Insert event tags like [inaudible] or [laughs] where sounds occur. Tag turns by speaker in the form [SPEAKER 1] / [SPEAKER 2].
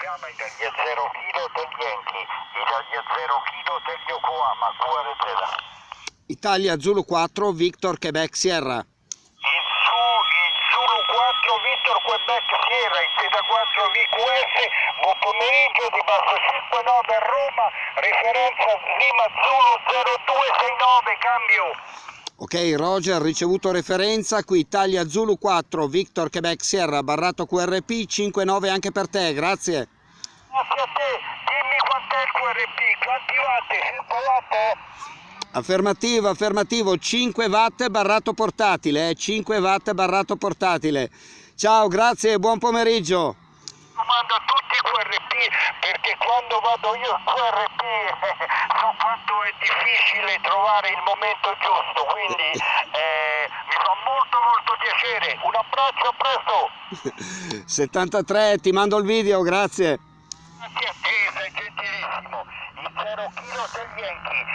[SPEAKER 1] chiama Italia 0 kilo del Yankee, Italia 0 kilo del Yokohama, QRZ.
[SPEAKER 2] Italia Zulu 4, Victor Quebec Sierra.
[SPEAKER 1] Il, Su, il Zulu 4 Victor Quebec Sierra, il Zeta 4 VQS, buon pomeriggio di Basso 59 a Roma, referenza Lima Zulu 0269, cambio.
[SPEAKER 2] Ok, Roger, ricevuto referenza, qui Italia Zulu 4, Victor Quebec Sierra, barrato QRP, 5-9 anche per te, grazie.
[SPEAKER 1] Grazie a te, dimmi quant'è il QRP, quanti watt, 100 watt?
[SPEAKER 2] Affermativo, affermativo, 5 watt barrato portatile, eh, 5 watt barrato portatile. Ciao, grazie buon pomeriggio.
[SPEAKER 1] Domando a tutti i QRP perché quando vado io al QRP [laughs] è difficile trovare il momento giusto, quindi eh, mi fa molto molto piacere. Un abbraccio, a presto. [laughs]
[SPEAKER 2] 73, ti mando il video, grazie.
[SPEAKER 1] Grazie a te, sei gentilissimo. Il 0 kg del Yankee